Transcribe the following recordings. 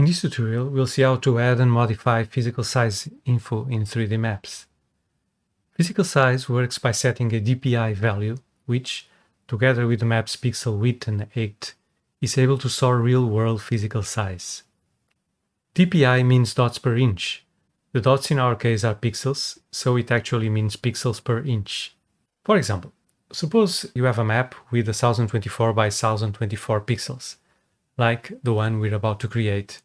In this tutorial, we'll see how to add and modify physical size info in 3D maps. Physical size works by setting a DPI value, which, together with the map's pixel width and height, is able to store real-world physical size. DPI means dots per inch. The dots in our case are pixels, so it actually means pixels per inch. For example, suppose you have a map with 1024 by 1024 pixels, like the one we're about to create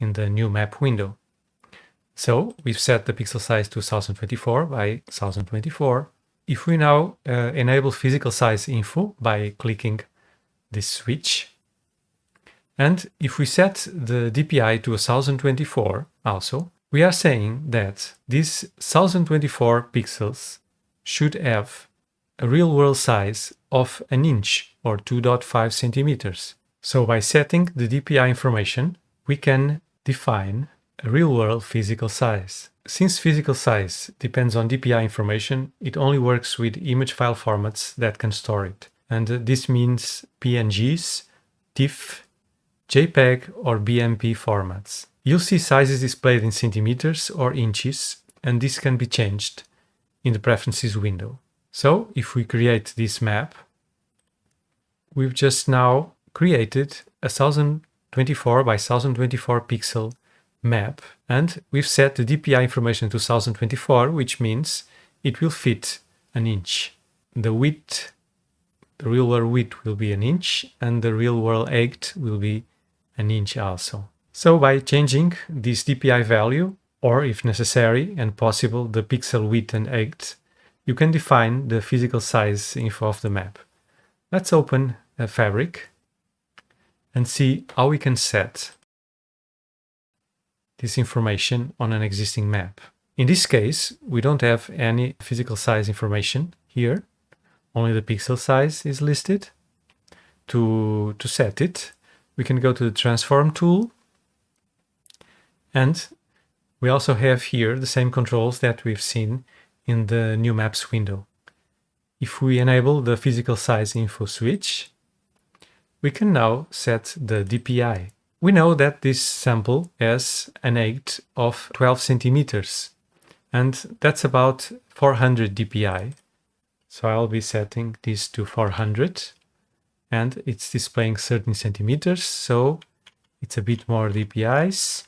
in the new map window. So we've set the pixel size to 1024 by 1024. If we now uh, enable physical size info by clicking this switch, and if we set the DPI to 1024 also, we are saying that these 1024 pixels should have a real-world size of an inch or 2.5 centimeters. So by setting the DPI information, we can define a real-world physical size. Since physical size depends on DPI information, it only works with image file formats that can store it. And this means PNGs, TIFF, JPEG or BMP formats. You'll see sizes displayed in centimeters or inches, and this can be changed in the Preferences window. So if we create this map, we've just now created a 1024 by 1024 pixel map and we've set the DPI information to 1024 which means it will fit an inch. The width, the real world width will be an inch and the real world height will be an inch also. So by changing this DPI value or if necessary and possible the pixel width and height you can define the physical size info of the map. Let's open a fabric and see how we can set this information on an existing map. In this case, we don't have any physical size information here. Only the pixel size is listed. To, to set it, we can go to the transform tool and we also have here the same controls that we've seen in the new maps window. If we enable the physical size info switch, we can now set the DPI. We know that this sample has an height of 12 centimeters, and that's about 400 DPI. So I'll be setting this to 400, and it's displaying 13 centimeters, so it's a bit more DPIs.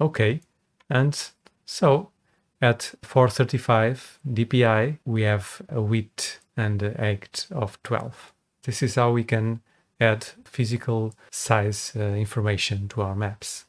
Okay, and so at 435 dpi, we have a width and a height of 12. This is how we can add physical size uh, information to our maps.